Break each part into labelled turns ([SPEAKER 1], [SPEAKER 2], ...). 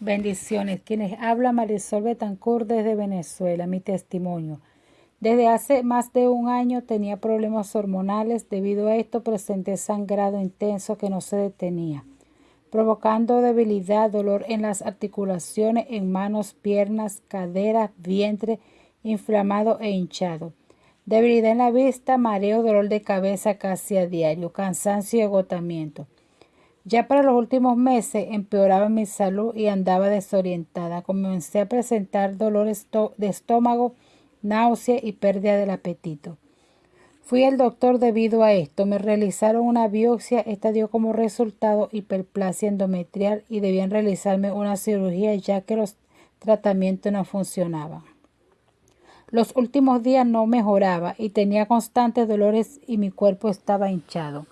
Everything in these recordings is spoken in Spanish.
[SPEAKER 1] Bendiciones. Quienes habla Marisol Betancourt desde Venezuela. Mi testimonio. Desde hace más de un año tenía problemas hormonales. Debido a esto presenté sangrado intenso que no se detenía, provocando debilidad, dolor en las articulaciones, en manos, piernas, caderas, vientre, inflamado e hinchado. Debilidad en la vista, mareo, dolor de cabeza casi a diario, cansancio y agotamiento. Ya para los últimos meses empeoraba mi salud y andaba desorientada. Comencé a presentar dolores de estómago, náusea y pérdida del apetito. Fui al doctor debido a esto. Me realizaron una biopsia. Esta dio como resultado hiperplasia endometrial y debían realizarme una cirugía ya que los tratamientos no funcionaban. Los últimos días no mejoraba y tenía constantes dolores y mi cuerpo estaba hinchado.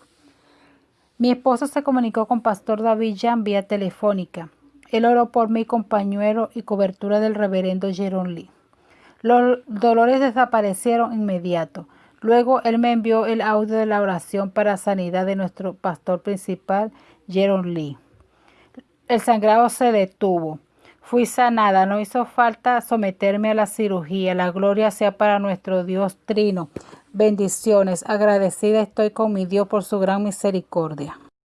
[SPEAKER 1] Mi esposo se comunicó con Pastor David Jan vía telefónica. Él oró por mi compañero y cobertura del reverendo Jeron Lee. Los dolores desaparecieron inmediato. Luego él me envió el audio de la oración para sanidad de nuestro pastor principal, Jeron Lee. El sangrado se detuvo. Fui sanada, no hizo falta someterme a la cirugía. La gloria sea para nuestro Dios Trino. Bendiciones. Agradecida estoy con mi Dios por su gran misericordia.